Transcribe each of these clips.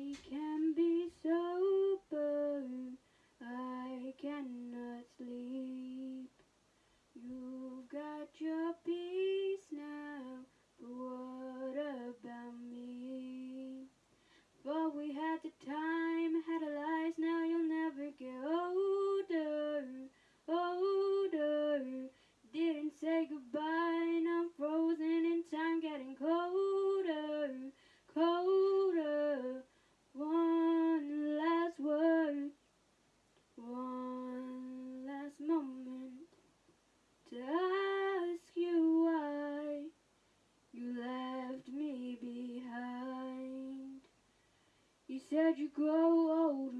I. You left me behind. You said you'd grow old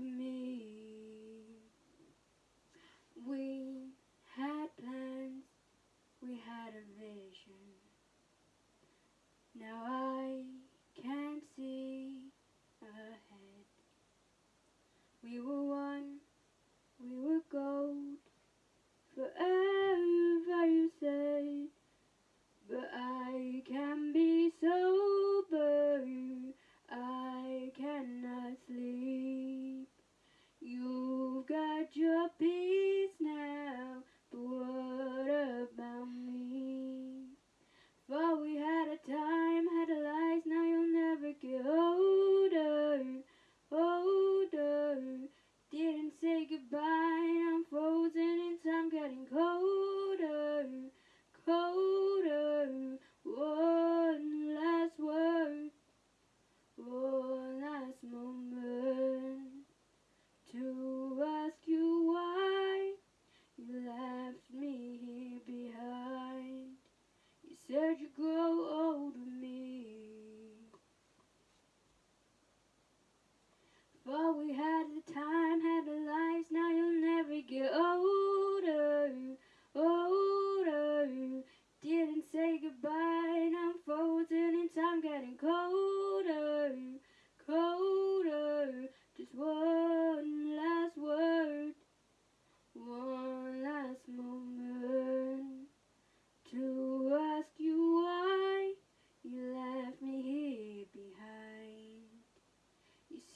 You've got your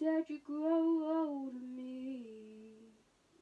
said you grow old